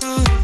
Mm-hmm.